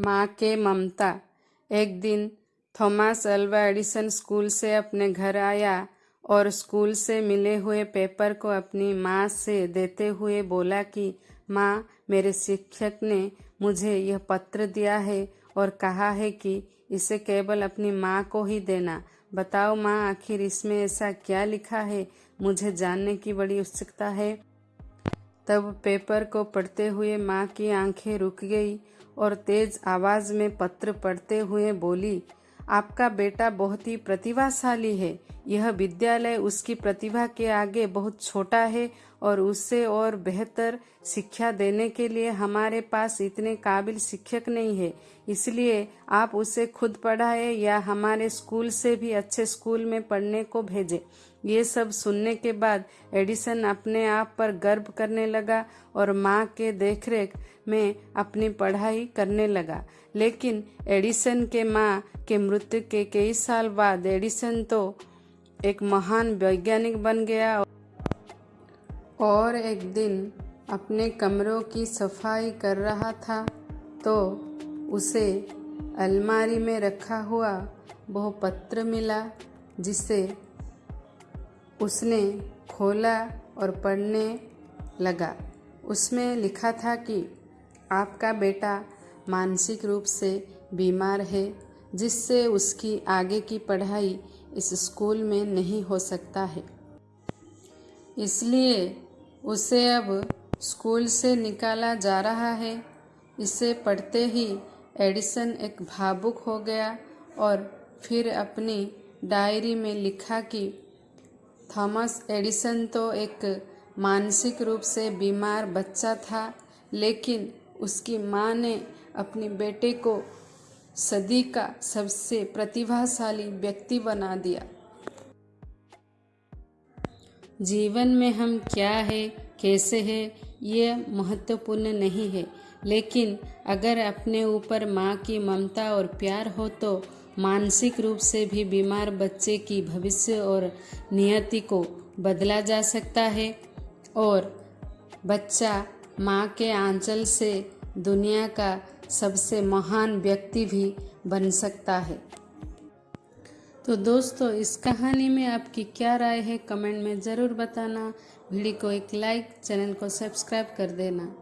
माँ के ममता। एक दिन थॉमस अल्वा एडिसन स्कूल से अपने घर आया और स्कूल से मिले हुए पेपर को अपनी माँ से देते हुए बोला कि, माँ, मेरे शिक्षक ने मुझे यह पत्र दिया है और कहा है कि इसे केवल अपनी माँ को ही देना। बताओ माँ, आखिर इसमें ऐसा क्या लिखा है? मुझे जानने की बड़ी उत्सुकता है। तब पेपर को पढ़ते हुए माँ की आँखें रुक गई और तेज आवाज़ में पत्र पढ़ते हुए बोली आपका बेटा बहुत ही प्रतिभाशाली है। यह विद्यालय उसकी प्रतिभा के आगे बहुत छोटा है और उससे और बेहतर शिक्षा देने के लिए हमारे पास इतने काबिल शिक्षक नहीं है। इसलिए आप उसे खुद पढ़ाए या हमारे स्कूल से भी अच्छे स्कूल में पढ़ने को भेजे। ये सब सुनने के बाद एडिसन अपने आप पर गर्व करने लगा और माँ के देखरेख में अपनी पढ़ाई करने लगा। लेकिन एडिसन के माँ के मृत्यु के कई साल बाद एडिसन तो एक महान वैज्ञानिक बन गया और एक दिन अपने कमरों की सफ़ाई कर रहा था तो उसे अलमारी में रखा हुआ वह पत्र मिला, जिसे उसने खोला और पढ़ने लगा। उसमें लिखा था कि, आपका बेटा मानसिक रूप से बीमार है, जिससे उसकी आगे की पढ़ाई इस स्कूल में नहीं हो सकता है। इसलिए उसे अब स्कूल से निकाला जा रहा है। इसे पढ़ते ही एडिसन एक भावुक हो गया और फिर अपनी डायरी में लिखा कि थॉमस एडिसन तो एक मानसिक रूप से बीमार बच्चा था, लेकिन उसकी माँ ने अपने बेटे को सदी का सबसे प्रतिभाशाली व्यक्ति बना दिया। जीवन में हम क्या है, कैसे है, ये महत्वपूर्ण नहीं है। लेकिन अगर अपने ऊपर माँ की ममता और प्यार हो तो मानसिक रूप से भी बीमार बच्चे की भविष्य और नियति को बदला जा सकता है। और बच्चा माँ के आंचल से दुनिया का सबसे महान व्यक्ति भी बन सकता है। तो दोस्तों, इस कहानी में आपकी क्या राय है, कमेंट में ज़रूर बताना। वीडियो को एक लाइक, चैनल को सब्सक्राइब कर देना।